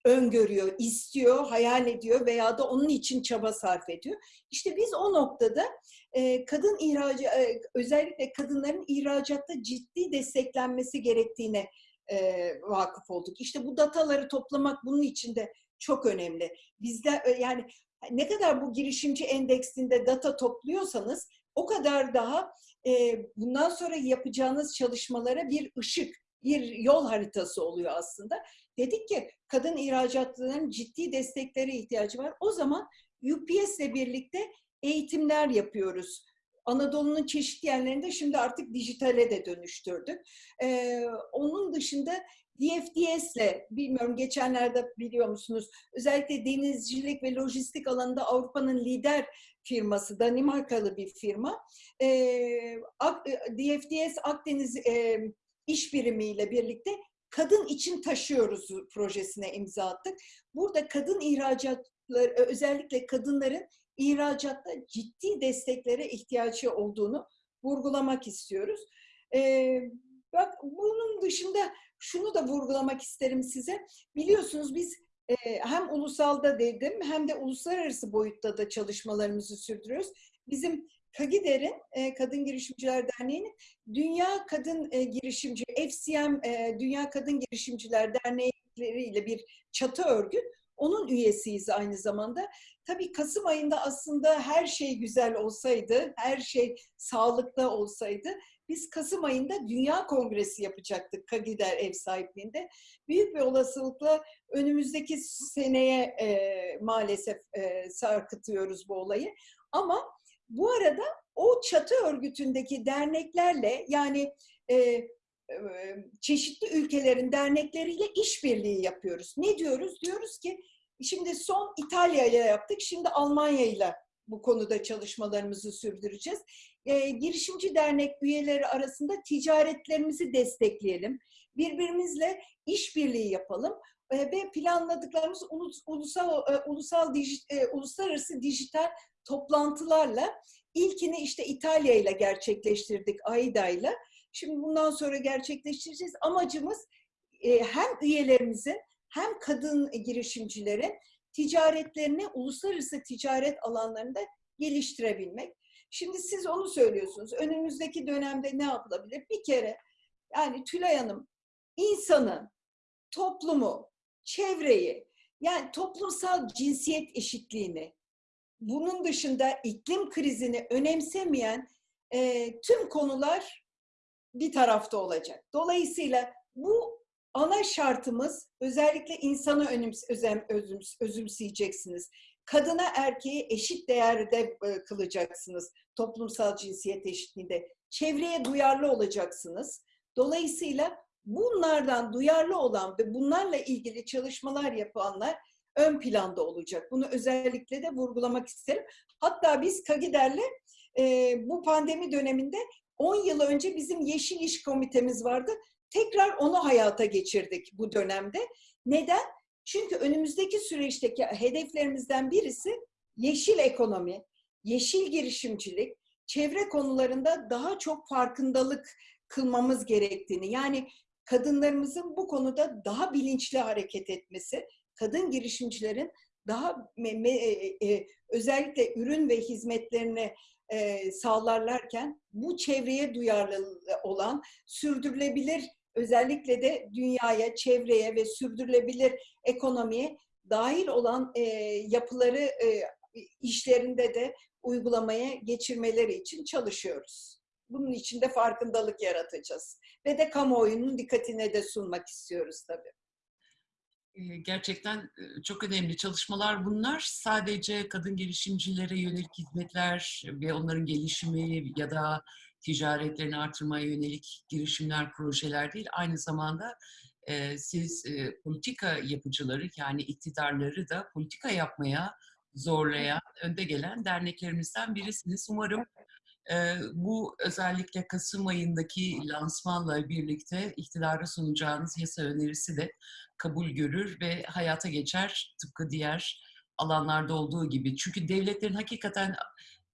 öngörüyor, istiyor, hayal ediyor veya da onun için çaba sarf ediyor. İşte biz o noktada e, kadın ihracı, e, özellikle kadınların ihracatta ciddi desteklenmesi gerektiğine e, vakıf olduk. İşte bu dataları toplamak bunun için de çok önemli. Bizde e, yani ne kadar bu girişimci endeksinde data topluyorsanız o kadar daha e, bundan sonra yapacağınız çalışmalara bir ışık, bir yol haritası oluyor aslında. Dedik ki kadın ihracatçıların ciddi desteklere ihtiyacı var. O zaman UPS ile birlikte eğitimler yapıyoruz. Anadolu'nun çeşitli yerlerinde şimdi artık dijitale de dönüştürdük. Ee, onun dışında DFDS'le, bilmiyorum geçenlerde biliyor musunuz, özellikle denizcilik ve lojistik alanında Avrupa'nın lider firması, Danimarkalı bir firma. Ee, DFDS Akdeniz e, iş birimiyle birlikte kadın için taşıyoruz projesine imza attık. Burada kadın ihracatları, özellikle kadınların ihracatta ciddi desteklere ihtiyacı olduğunu vurgulamak istiyoruz. Ee, bak bunun dışında şunu da vurgulamak isterim size. Biliyorsunuz biz e, hem ulusalda dedim hem de uluslararası boyutta da çalışmalarımızı sürdürüyoruz. Bizim Kagider'in, e, Kadın Girişimciler Derneği'nin Dünya Kadın e, Girişimci, FCM Dünya Kadın Girişimciler Derneği ile bir çatı örgüt. Onun üyesiyiz aynı zamanda. Tabii Kasım ayında aslında her şey güzel olsaydı, her şey sağlıklı olsaydı biz Kasım ayında Dünya Kongresi yapacaktık Kagider ev sahipliğinde. Büyük bir olasılıkla önümüzdeki seneye e, maalesef e, sarkıtıyoruz bu olayı. Ama bu arada o çatı örgütündeki derneklerle yani e, çeşitli ülkelerin dernekleriyle işbirliği yapıyoruz. Ne diyoruz? Diyoruz ki şimdi son İtalya ile yaptık, şimdi Almanya ile bu konuda çalışmalarımızı sürdüreceğiz. E, girişimci dernek üyeleri arasında ticaretlerimizi destekleyelim. Birbirimizle işbirliği yapalım e, ve planladıklarımız ulus, ulusal e, ulusal dijit, e, uluslararası dijital toplantılarla ilkini işte İtalya ile gerçekleştirdik AIDA ile. Şimdi bundan sonra gerçekleştireceğiz. Amacımız e, hem üyelerimizin hem kadın girişimcilerin ticaretlerini uluslararası ticaret alanlarında geliştirebilmek. Şimdi siz onu söylüyorsunuz. Önümüzdeki dönemde ne yapılabilir? Bir kere yani Tülay Hanım insanı, toplumu, çevreyi yani toplumsal cinsiyet eşitliğini bunun dışında iklim krizini önemsemeyen e, tüm konular bir tarafta olacak. Dolayısıyla bu ana şartımız özellikle insanı önüms, özem, özüms, özümseyeceksiniz. Kadına erkeği eşit değerde e, kılacaksınız toplumsal cinsiyet eşitliğinde. Çevreye duyarlı olacaksınız. Dolayısıyla bunlardan duyarlı olan ve bunlarla ilgili çalışmalar yapanlar ön planda olacak. Bunu özellikle de vurgulamak isterim. Hatta biz Kagider'le e, bu pandemi döneminde 10 yıl önce bizim Yeşil İş Komitemiz vardı. Tekrar onu hayata geçirdik bu dönemde. Neden? Çünkü önümüzdeki süreçteki hedeflerimizden birisi yeşil ekonomi, yeşil girişimcilik, çevre konularında daha çok farkındalık kılmamız gerektiğini, yani kadınlarımızın bu konuda daha bilinçli hareket etmesi, kadın girişimcilerin daha me, me, e, e, özellikle ürün ve hizmetlerini e, sağlarlarken bu çevreye duyarlı olan sürdürülebilir özellikle de dünyaya, çevreye ve sürdürülebilir ekonomiye dahil olan e, yapıları e, işlerinde de uygulamaya geçirmeleri için çalışıyoruz. Bunun için de farkındalık yaratacağız. Ve de kamuoyunun dikkatine de sunmak istiyoruz tabii
gerçekten çok önemli çalışmalar bunlar. Sadece kadın girişimcilere yönelik hizmetler ve onların gelişimi ya da ticaretlerini artırmaya yönelik girişimler, projeler değil. Aynı zamanda siz politika yapıcıları yani iktidarları da politika yapmaya zorlayan, önde gelen derneklerimizden birisiniz. Umarım Ee, bu özellikle Kasım ayındaki lansmanla birlikte iktidara sunacağınız yasa önerisi de kabul görür ve hayata geçer tıpkı diğer alanlarda olduğu gibi. Çünkü devletlerin hakikaten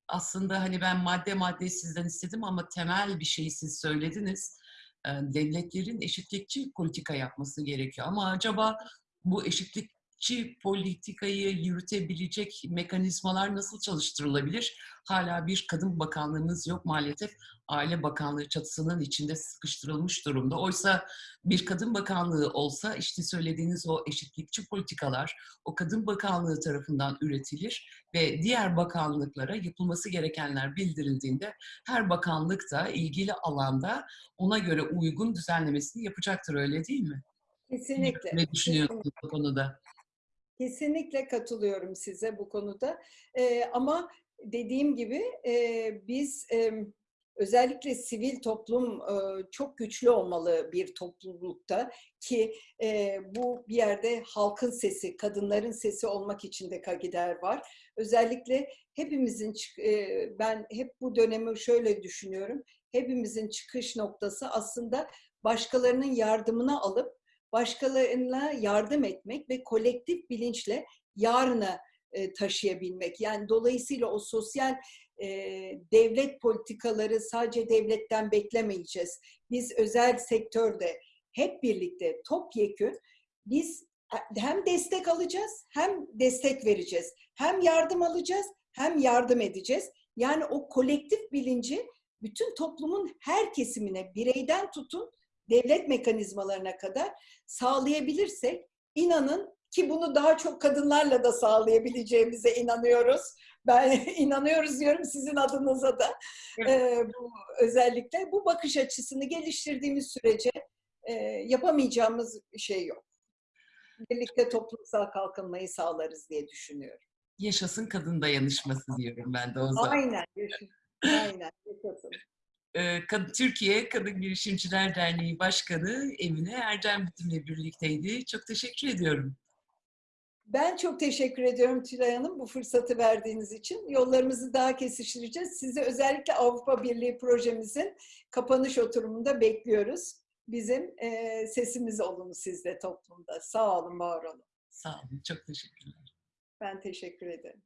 aslında hani ben madde madde sizden istedim ama temel bir şeyi siz söylediniz. Devletlerin eşitlikçi politika yapması gerekiyor. Ama acaba bu eşitlikçi politikayı yürütebilecek mekanizmalar nasıl çalıştırılabilir? Hala bir kadın bakanlığımız yok maalesef. Aile Bakanlığı çatısının içinde sıkıştırılmış durumda. Oysa bir kadın bakanlığı olsa işte söylediğiniz o eşitlikçi politikalar o kadın bakanlığı tarafından üretilir ve diğer bakanlıklara yapılması gerekenler bildirildiğinde her bakanlık da ilgili alanda ona göre uygun düzenlemesini yapacaktır öyle değil mi?
Kesinlikle.
Ne düşünüyorsunuz bu konuda?
Kesinlikle katılıyorum size bu konuda. Ee, ama dediğim gibi e, biz e, özellikle sivil toplum e, çok güçlü olmalı bir toplulukta ki e, bu bir yerde halkın sesi, kadınların sesi olmak için de Kagider var. Özellikle hepimizin, e, ben hep bu dönemi şöyle düşünüyorum, hepimizin çıkış noktası aslında başkalarının yardımını alıp başkalarına yardım etmek ve kolektif bilinçle yarına e, taşıyabilmek. Yani dolayısıyla o sosyal e, devlet politikaları sadece devletten beklemeyeceğiz. Biz özel sektörde hep birlikte topyekün biz hem destek alacağız hem destek vereceğiz. Hem yardım alacağız hem yardım edeceğiz. Yani o kolektif bilinci bütün toplumun her kesimine bireyden tutun devlet mekanizmalarına kadar sağlayabilirsek inanın ki bunu daha çok kadınlarla da sağlayabileceğimize inanıyoruz. Ben inanıyoruz diyorum sizin adınıza da. Ee, bu, özellikle bu bakış açısını geliştirdiğimiz sürece e, yapamayacağımız bir şey yok. Birlikte toplumsal kalkınmayı sağlarız diye düşünüyorum.
Yaşasın kadın dayanışması diyorum ben de o zaman.
Aynen. Aynen. Yaşasın.
Ee, Türkiye Kadın Girişimciler Derneği Başkanı Emine Erdem bizimle birlikteydi. Çok teşekkür ediyorum.
Ben çok teşekkür ediyorum Tülay Hanım bu fırsatı verdiğiniz için. Yollarımızı daha kesiştireceğiz. Sizi özellikle Avrupa Birliği projemizin kapanış oturumunda bekliyoruz. Bizim e, sesimiz olun siz de toplumda. Sağ olun, var olun.
Sağ olun. Çok teşekkürler.
Ben teşekkür ederim.